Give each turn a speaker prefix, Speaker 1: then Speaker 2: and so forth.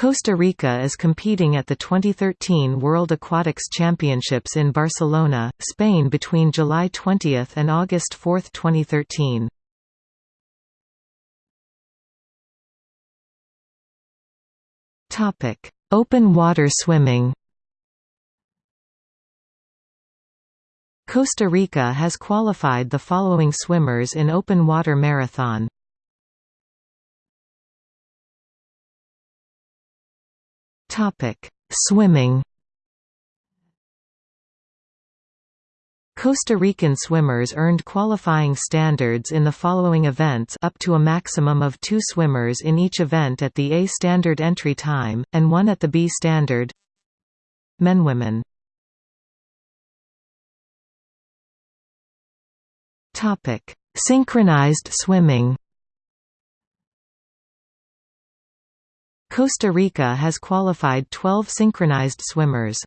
Speaker 1: Costa Rica is competing at the 2013 World Aquatics Championships in Barcelona, Spain between July 20 and August 4, 2013. Topic: Open water swimming Costa Rica has qualified the following swimmers in open water marathon Topic: Swimming. Costa Rican swimmers earned qualifying standards in the following events up to a maximum of two swimmers in each event at the A standard entry time, and one at the B standard. Men Women. Synchronized swimming Costa Rica has qualified 12 synchronized swimmers.